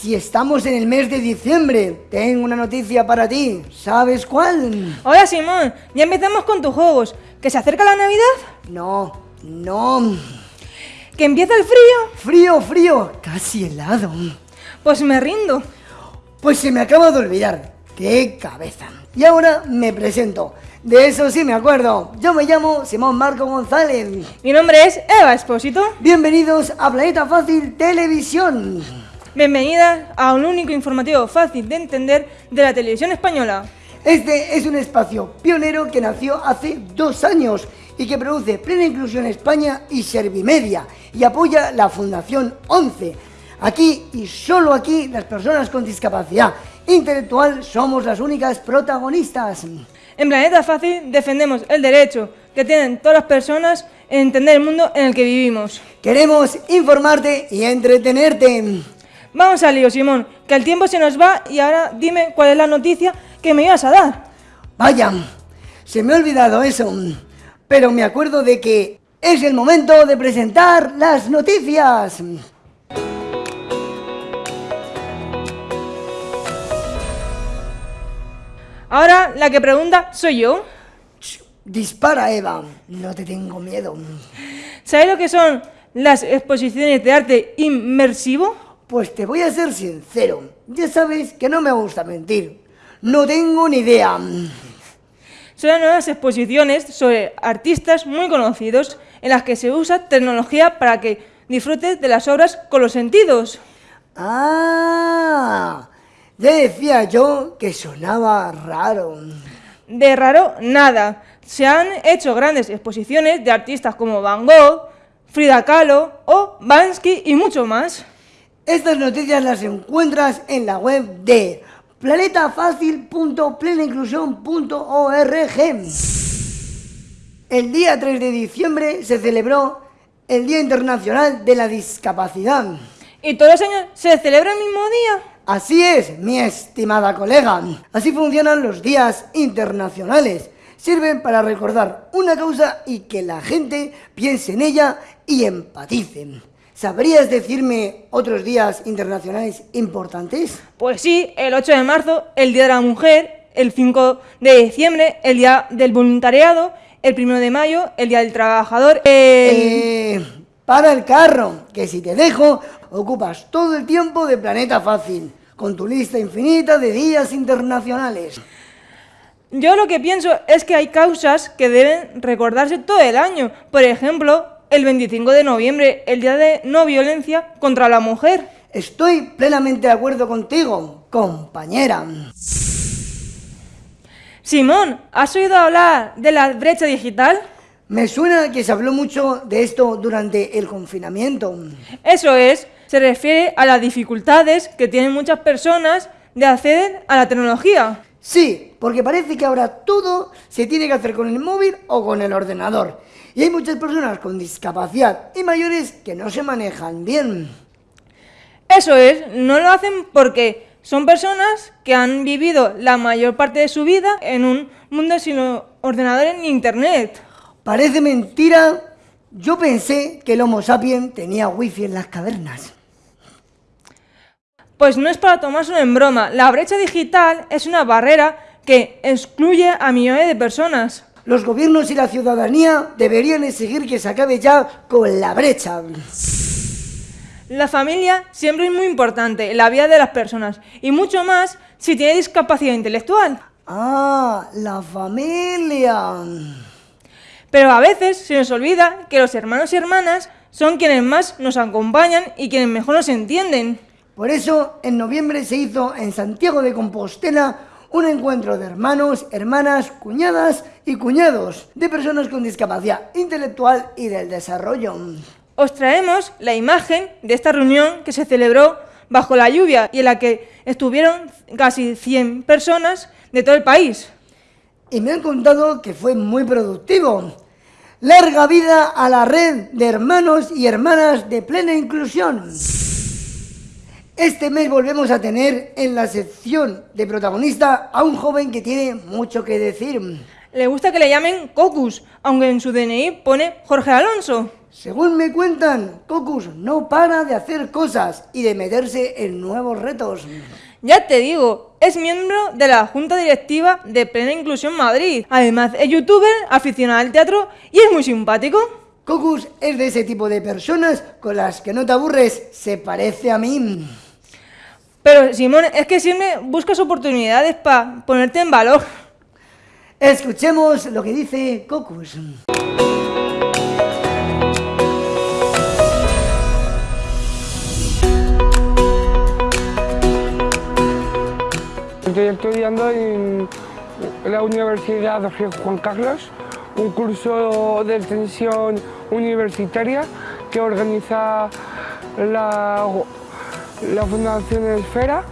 Si estamos en el mes de diciembre, tengo una noticia para ti. ¿Sabes cuál? Hola Simón, ya empezamos con tus juegos. ¿Que se acerca la Navidad? No, no. ¿Que empieza el frío? Frío, frío, casi helado. Pues me rindo. Pues se me acaba de olvidar. ¡Qué cabeza! Y ahora me presento. De eso sí me acuerdo. Yo me llamo Simón Marco González. Mi nombre es Eva Espósito. Bienvenidos a Planeta Fácil Televisión. Bienvenida a un único informativo fácil de entender de la televisión española. Este es un espacio pionero que nació hace dos años y que produce Plena Inclusión España y Servimedia y apoya la Fundación 11. Aquí y solo aquí las personas con discapacidad intelectual somos las únicas protagonistas. En Planeta Fácil defendemos el derecho que tienen todas las personas en entender el mundo en el que vivimos. Queremos informarte y entretenerte. Vamos al lío, Simón, que el tiempo se nos va y ahora dime cuál es la noticia que me ibas a dar. Vaya, se me ha olvidado eso, pero me acuerdo de que es el momento de presentar las noticias. Ahora la que pregunta soy yo. Dispara, Eva, no te tengo miedo. ¿Sabes lo que son las exposiciones de arte inmersivo? Pues te voy a ser sincero, ya sabes que no me gusta mentir. No tengo ni idea. Son las nuevas exposiciones sobre artistas muy conocidos en las que se usa tecnología para que disfrutes de las obras con los sentidos. Ah, ya decía yo que sonaba raro. De raro, nada. Se han hecho grandes exposiciones de artistas como Van Gogh, Frida Kahlo o Bansky y mucho más. Estas noticias las encuentras en la web de planetafacil.plenainclusión.org. El día 3 de diciembre se celebró el Día Internacional de la Discapacidad. ¿Y todos los años se celebra el mismo día? Así es, mi estimada colega. Así funcionan los días internacionales. Sirven para recordar una causa y que la gente piense en ella y empatice. ¿Sabrías decirme otros días internacionales importantes? Pues sí, el 8 de marzo, el Día de la Mujer, el 5 de diciembre, el Día del Voluntariado, el 1 de mayo, el Día del Trabajador, el... Eh, para el carro, que si te dejo, ocupas todo el tiempo de Planeta Fácil, con tu lista infinita de días internacionales. Yo lo que pienso es que hay causas que deben recordarse todo el año. Por ejemplo, el 25 de noviembre, el Día de No Violencia contra la Mujer. Estoy plenamente de acuerdo contigo, compañera. Simón, ¿has oído hablar de la brecha digital? Me suena que se habló mucho de esto durante el confinamiento. Eso es, se refiere a las dificultades que tienen muchas personas de acceder a la tecnología. Sí, porque parece que ahora todo se tiene que hacer con el móvil o con el ordenador. Y hay muchas personas con discapacidad y mayores que no se manejan bien. Eso es, no lo hacen porque son personas que han vivido la mayor parte de su vida en un mundo sin ordenadores ni internet. Parece mentira. Yo pensé que el Homo sapiens tenía wifi en las cavernas. Pues no es para tomárselo en broma. La brecha digital es una barrera que excluye a millones de personas. Los gobiernos y la ciudadanía deberían exigir que se acabe ya con la brecha. La familia siempre es muy importante en la vida de las personas y mucho más si tiene discapacidad intelectual. Ah, la familia. Pero a veces se nos olvida que los hermanos y hermanas son quienes más nos acompañan y quienes mejor nos entienden. Por eso, en noviembre se hizo en Santiago de Compostela un encuentro de hermanos, hermanas, cuñadas y cuñados de personas con discapacidad intelectual y del desarrollo. Os traemos la imagen de esta reunión que se celebró bajo la lluvia y en la que estuvieron casi 100 personas de todo el país. Y me han contado que fue muy productivo. Larga vida a la red de hermanos y hermanas de plena inclusión. Este mes volvemos a tener en la sección de protagonista a un joven que tiene mucho que decir. Le gusta que le llamen Cocus, aunque en su DNI pone Jorge Alonso. Según me cuentan, Cocus no para de hacer cosas y de meterse en nuevos retos. Ya te digo, es miembro de la Junta Directiva de Plena Inclusión Madrid. Además, es youtuber, aficionado al teatro y es muy simpático. Cocus es de ese tipo de personas con las que no te aburres, se parece a mí. Pero Simón, es que siempre buscas oportunidades para ponerte en valor. Escuchemos lo que dice Cocus. Estoy estudiando en la Universidad de Juan Carlos, un curso de extensión universitaria que organiza la, la Fundación Esfera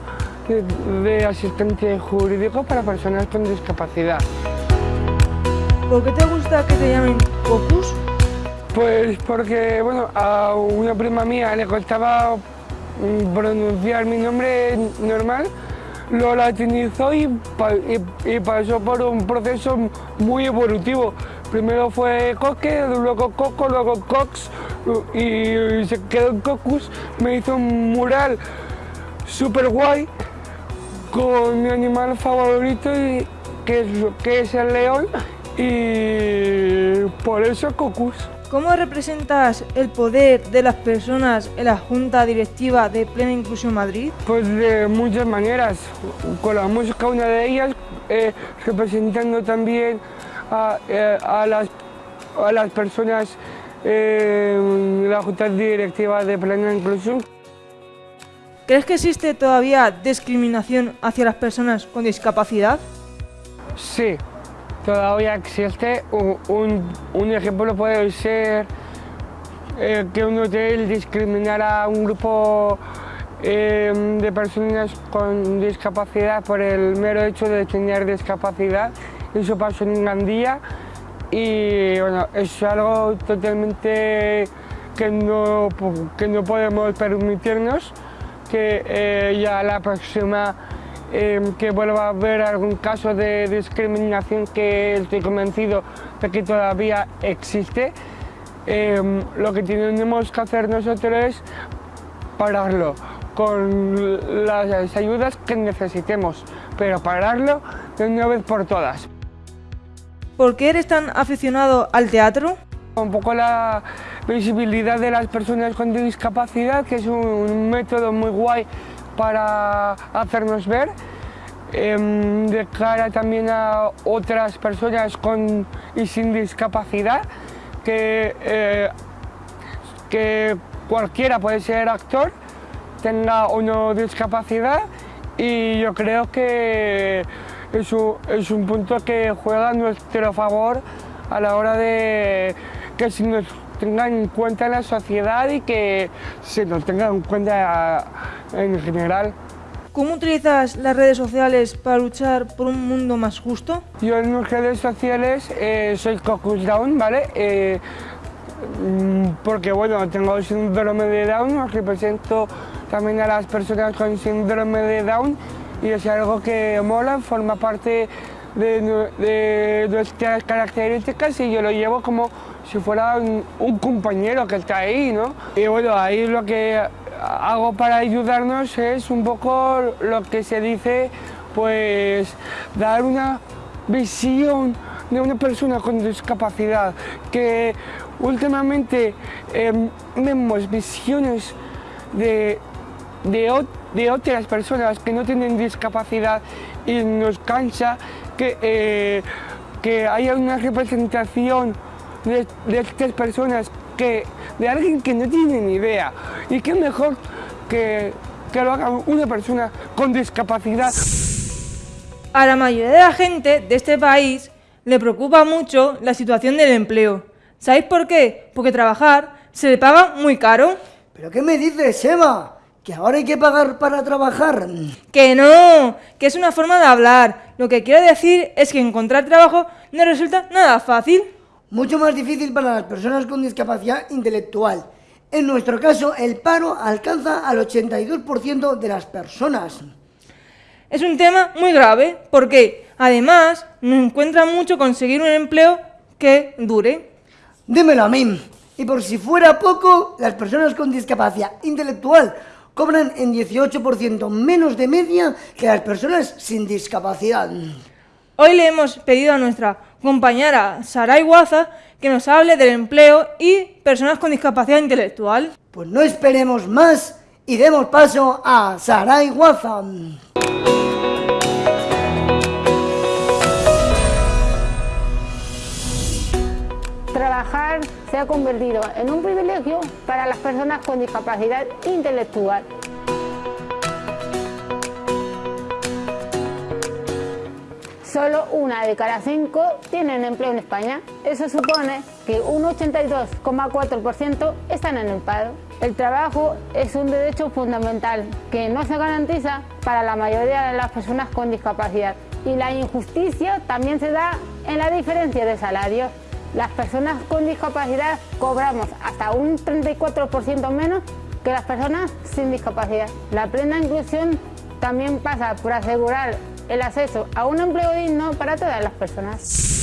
de, de asistente jurídico para personas con discapacidad. ¿Por qué te gusta que te llamen Cocus? Pues porque bueno, a una prima mía le costaba pronunciar mi nombre normal, lo latinizó y, pa- y- y pasó por un proceso muy evolutivo. Primero fue Coque, luego Coco, luego Cox y, se quedó en Cocus. Me hizo un mural súper guay con mi animal favorito y- que, es, que es el león y por eso Cocus. ¿Cómo representas el poder de las personas en la Junta Directiva de Plena Inclusión Madrid? Pues de muchas maneras, con la música una de ellas, eh, representando también a, eh, a las, a las personas eh, la Junta Directiva de Plena Inclusión. ¿Crees que existe todavía discriminación hacia las personas con discapacidad? Sí, todavía existe. Un, un- un ejemplo puede ser eh, que un hotel discriminara a un grupo eh, de personas con discapacidad por el mero hecho de tener discapacidad. Eso pasó en Gandía y bueno, es algo totalmente que no, que no podemos permitirnos que eh, ya la próxima eh, que vuelva a haber algún caso de discriminación que estoy convencido de que todavía existe, eh, lo que tenemos que hacer nosotros es pararlo con las ayudas que necesitemos, pero pararlo de una vez por todas. ¿Por qué eres tan aficionado al teatro? Un poco la visibilidad de las personas con discapacidad, que es un método muy guay para hacernos ver, em, de cara también a otras personas con y sin discapacidad, que, eh, que cualquiera puede ser actor, tenga no discapacidad, y yo creo que es un, es un punto que juega a nuestro favor a la hora de que se nos tenga en cuenta en la sociedad y que se nos tenga en cuenta en general. ¿Cómo utilizas las redes sociales para luchar por un mundo más justo? Yo en mis redes sociales eh, soy Cocus Down, ¿vale? Eh, mm, porque bueno, tengo síndrome de Down, represento también a las personas con síndrome de Down y es algo que mola, forma parte de, nu- de nuestras características y yo lo llevo como si fuera un, compañero que está ahí, ¿no? Y bueno, ahí lo que hago para ayudarnos es un poco lo que se dice, pues dar una visión de una persona con discapacidad, que últimamente em, vemos visiones de, de, ot- de otras personas que no tienen discapacidad y nos cansa que, eh, que haya una representación de, de estas personas que, de alguien que no tiene ni idea. Y qué mejor que, que lo haga una persona con discapacidad. A la mayoría de la gente de este país le preocupa mucho la situación del empleo. ¿Sabéis por qué? Porque trabajar se le paga muy caro. ¿Pero qué me dices, Eva? ¿Que ahora hay que pagar para trabajar? Que no, que es una forma de hablar. Lo que quiero decir es que encontrar trabajo no resulta nada fácil. Mucho más difícil para las personas con discapacidad intelectual. En nuestro caso, el paro alcanza al 82% de las personas. Es un tema muy grave porque, además, no encuentra mucho conseguir un empleo que dure. Dímelo a mí. Y por si fuera poco, las personas con discapacidad intelectual cobran en 18% menos de media que las personas sin discapacidad. Hoy le hemos pedido a nuestra compañera Saray Guaza que nos hable del empleo y personas con discapacidad intelectual. Pues no esperemos más y demos paso a Saray Guaza. Trabajar se ha convertido en un privilegio para las personas con discapacidad intelectual. Solo una de cada cinco tienen empleo en España. Eso supone que un 82,4% están en el paro. El trabajo es un derecho fundamental que no se garantiza para la mayoría de las personas con discapacidad. Y la injusticia también se da en la diferencia de salarios. Las personas con discapacidad cobramos hasta un 34% menos que las personas sin discapacidad. La plena inclusión también pasa por asegurar el acceso a un empleo digno para todas las personas.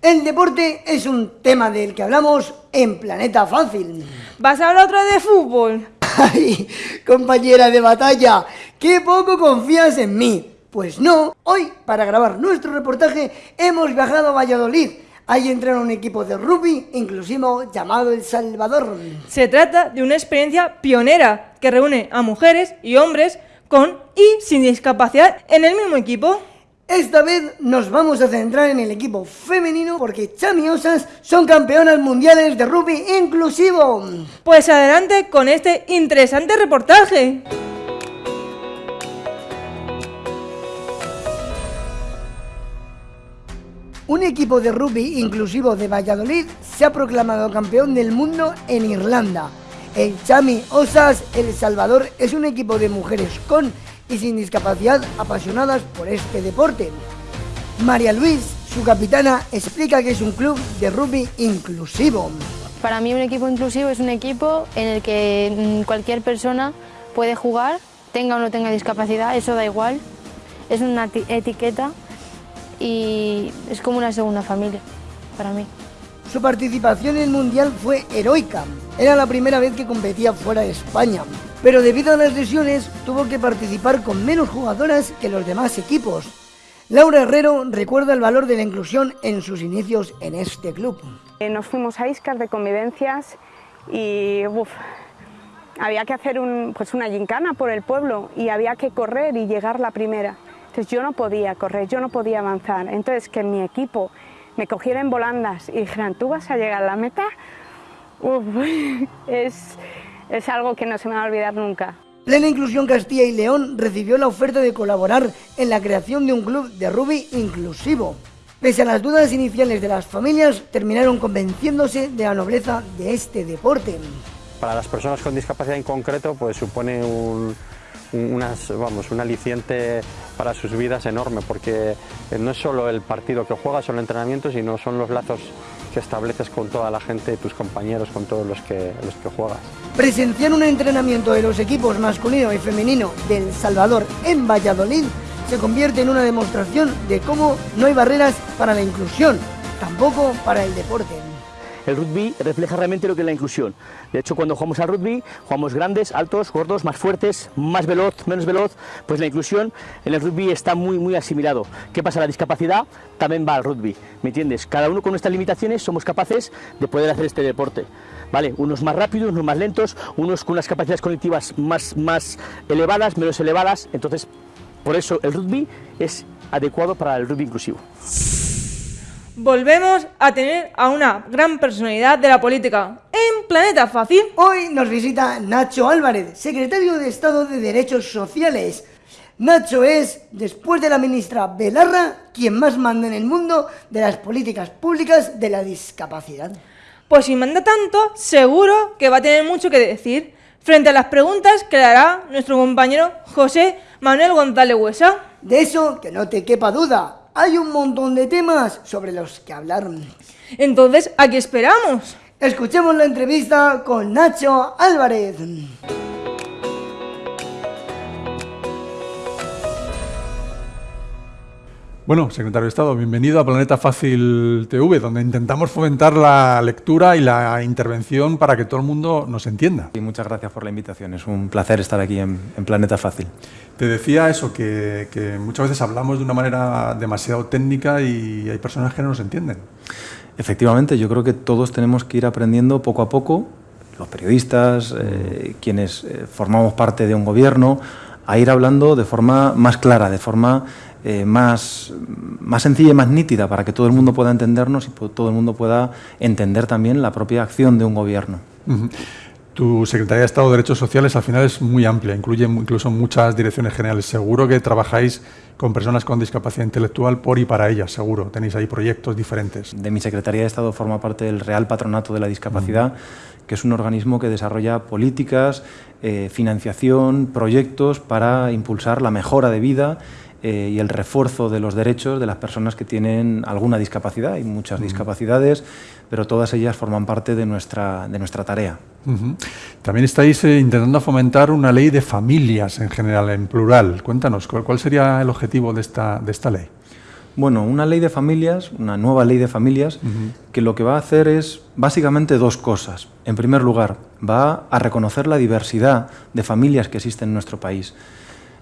El deporte es un tema del que hablamos en Planeta Fácil. ¿Vas a hablar otra de fútbol? ¡Ay, compañera de batalla! ¡Qué poco confías en mí! Pues no, hoy para grabar nuestro reportaje hemos viajado a Valladolid. Ahí entrena un equipo de rugby inclusivo llamado El Salvador. Se trata de una experiencia pionera que reúne a mujeres y hombres con y sin discapacidad en el mismo equipo. Esta vez nos vamos a centrar en el equipo femenino porque Chamiosas son campeonas mundiales de rugby inclusivo. Pues adelante con este interesante reportaje. Un equipo de rugby inclusivo de Valladolid se ha proclamado campeón del mundo en Irlanda. El Chami Osas El Salvador es un equipo de mujeres con y sin discapacidad apasionadas por este deporte. María Luis, su capitana, explica que es un club de rugby inclusivo. Para mí un equipo inclusivo es un equipo en el que mm, cualquier persona puede jugar, tenga o no tenga discapacidad, eso da igual. Es una etiqueta y es como una segunda familia para mí. Su participación en el Mundial fue heroica. Era la primera vez que competía fuera de España, pero debido a las lesiones tuvo que participar con menos jugadoras que los demás equipos. Laura Herrero recuerda el valor de la inclusión en sus inicios en este club. Eh, nos fuimos a Iscas de convivencias y había que hacer pues una gincana por el pueblo y había que correr y llegar la primera. Entonces yo no podía correr, yo no podía avanzar. Entonces que mi equipo me cogieran volandas y dijeran, ¿tú vas a llegar a la meta? es, es algo que no se me va a olvidar nunca. Plena Inclusión Castilla y León recibió la oferta de colaborar en la creación de un club de rugby inclusivo. Pese a las dudas iniciales de las familias, terminaron convenciéndose de la nobleza de este deporte. Para las personas con discapacidad en concreto, pues supone un, unas, vamos, un aliciente para sus vidas enorme, porque no es solo el partido que juegas o el entrenamiento, sino son los lazos que estableces con toda la gente, tus compañeros, con todos los que, los que juegas. Presenciar un entrenamiento de los equipos masculino y femenino del Salvador en Valladolid se convierte en una demostración de cómo no hay barreras para la inclusión, tampoco para el deporte. El rugby refleja realmente lo que es la inclusión. De hecho, cuando jugamos al rugby, jugamos grandes, altos, gordos, más fuertes, más veloz, menos veloz. Pues la inclusión en el rugby está muy, muy asimilado. ¿Qué pasa? La discapacidad también va al rugby, ¿me entiendes? Cada uno con nuestras limitaciones somos capaces de poder hacer este deporte. ¿Vale? Unos más rápidos, unos más lentos, unos con unas capacidades cognitivas más, más elevadas, menos elevadas. Entonces, por eso el rugby es adecuado para el rugby inclusivo volvemos a tener a una gran personalidad de la política en Planeta Fácil. Hoy nos visita Nacho Álvarez, secretario de Estado de Derechos Sociales. Nacho es, después de la ministra Belarra, quien más manda en el mundo de las políticas públicas de la discapacidad. Pues si manda tanto, seguro que va a tener mucho que decir frente a las preguntas que le hará nuestro compañero José Manuel González Huesa. De eso que no te quepa duda, hay un montón de temas sobre los que hablar. Entonces, ¿a qué esperamos? Escuchemos la entrevista con Nacho Álvarez. Bueno, secretario de Estado, bienvenido a Planeta Fácil TV, donde intentamos fomentar la lectura y la intervención para que todo el mundo nos entienda. Y muchas gracias por la invitación, es un placer estar aquí en, Planeta Fácil. Te decía eso, que, que, muchas veces hablamos de una manera demasiado técnica y hay personas que no nos entienden. Efectivamente, yo creo que todos tenemos que ir aprendiendo poco a poco, los periodistas, eh, quienes eh, formamos parte de un gobierno, a ir hablando de forma más clara, de forma eh, más, más sencilla y más nítida para que todo el mundo pueda entendernos y todo el mundo pueda entender también la propia acción de un gobierno. Tu Secretaría de Estado de Derechos Sociales al final es muy amplia, incluye incluso muchas direcciones generales. Seguro que trabajáis con personas con discapacidad intelectual por y para ellas, seguro. Tenéis ahí proyectos diferentes. De mi Secretaría de Estado forma parte del Real Patronato de la Discapacidad, que es un organismo que desarrolla políticas, eh, financiación, proyectos para impulsar la mejora de vida eh, y el refuerzo de los derechos de las personas que tienen alguna discapacidad. Hay muchas discapacidades, pero todas ellas forman parte de nuestra, de nuestra tarea. También estáis eh, intentando fomentar una ley de familias en general, en plural. Cuéntanos, ¿cuál, sería el objetivo de esta, de esta ley? Bueno, una ley de familias, una nueva ley de familias, que lo que va a hacer es básicamente dos cosas. En primer lugar, va a reconocer la diversidad de familias que existen en nuestro país.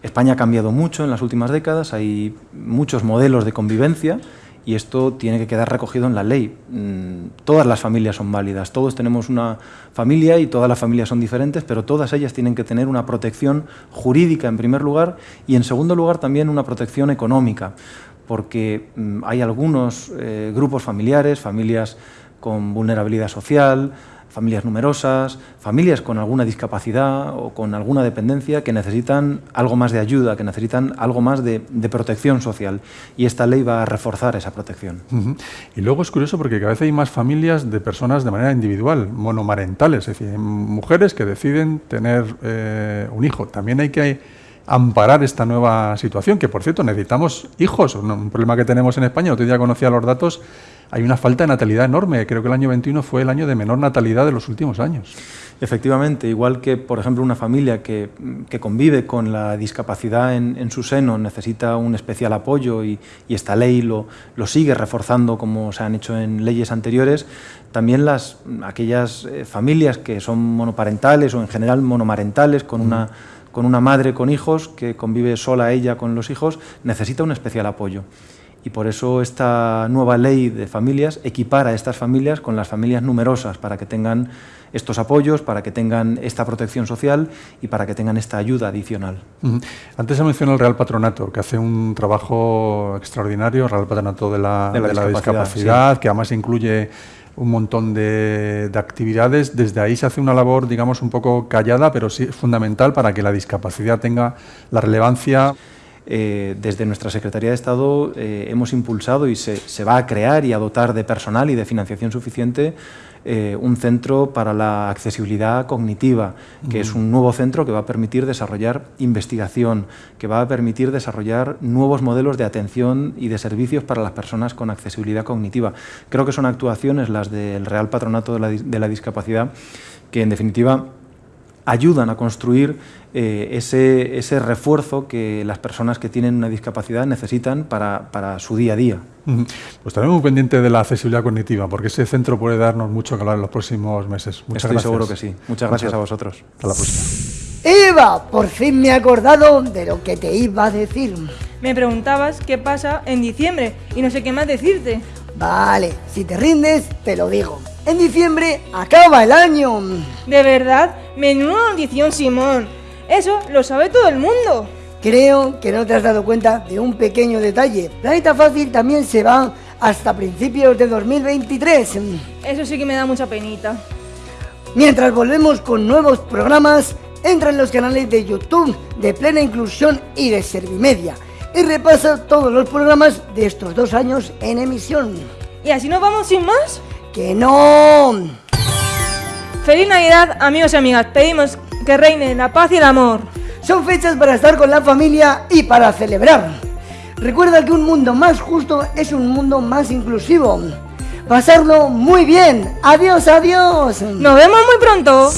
España ha cambiado mucho en las últimas décadas, hay muchos modelos de convivencia y esto tiene que quedar recogido en la ley. Mm, todas las familias son válidas, todos tenemos una familia y todas las familias son diferentes, pero todas ellas tienen que tener una protección jurídica en primer lugar y en segundo lugar también una protección económica, porque mm, hay algunos eh, grupos familiares, familias con vulnerabilidad social, familias numerosas, familias con alguna discapacidad o con alguna dependencia que necesitan algo más de ayuda, que necesitan algo más de, protección social. Y esta ley va a reforzar esa protección. Y luego es curioso porque cada vez hay más familias de personas de manera individual, monomarentales, es decir, mujeres que deciden tener eh, un hijo. También hay que amparar esta nueva situación, que por cierto necesitamos hijos, un problema que tenemos en España, otro día conocía los datos, hay una falta de natalidad enorme, creo que el año 21 fue el año de menor natalidad de los últimos años. Efectivamente, igual que por ejemplo una familia que, convive con la discapacidad en, su seno necesita un especial apoyo y, esta ley lo, lo, sigue reforzando como se han hecho en leyes anteriores, también las, aquellas eh, familias que son monoparentales o en general monomarentales con una con una madre con hijos que convive sola ella con los hijos, necesita un especial apoyo. Y por eso esta nueva ley de familias equipara a estas familias con las familias numerosas para que tengan estos apoyos, para que tengan esta protección social y para que tengan esta ayuda adicional. Antes se mencionó el Real Patronato, que hace un trabajo extraordinario, el Real Patronato de la, discapacidad, que además incluye un montón de, actividades. Desde ahí se hace una labor, digamos, un poco callada, pero sí fundamental para que la discapacidad tenga la relevancia. Eh, desde nuestra Secretaría de Estado eh, hemos impulsado y se, se, va a crear y a dotar de personal y de financiación suficiente eh, un centro para la accesibilidad cognitiva, que es un nuevo centro que va a permitir desarrollar investigación, que va a permitir desarrollar nuevos modelos de atención y de servicios para las personas con accesibilidad cognitiva. Creo que son actuaciones las del Real Patronato de la Discapacidad que, en definitiva, ayudan a construir eh, ese, ese, refuerzo que las personas que tienen una discapacidad necesitan para, para su día a día. Pues estaremos muy pendientes de la accesibilidad cognitiva, porque ese centro puede darnos mucho que hablar en los próximos meses. Muchas Estoy seguro que sí. Muchas gracias a vosotros. Hasta la próxima. Eva, por fin me he acordado de lo que te iba a decir. Me preguntabas qué pasa en diciembre y no sé qué más decirte. Vale, si te rindes, te lo digo. En diciembre acaba el año. ¿De verdad? Menuda notición, Simón. Eso lo sabe todo el mundo. Creo que no te has dado cuenta de un pequeño detalle. Planeta Fácil también se va hasta principios de 2023. Eso sí que me da mucha penita. Mientras volvemos con nuevos programas, entra en los canales de YouTube de Plena Inclusión y de Servimedia y repasa todos los programas de estos dos años en emisión. ¿Y así nos vamos sin más? ¡Que no! Feliz Navidad, amigos y amigas. Pedimos que reine la paz y el amor. Son fechas para estar con la familia y para celebrar. Recuerda que un mundo más justo es un mundo más inclusivo. Pasarlo muy bien. Adiós, adiós. Nos vemos muy pronto.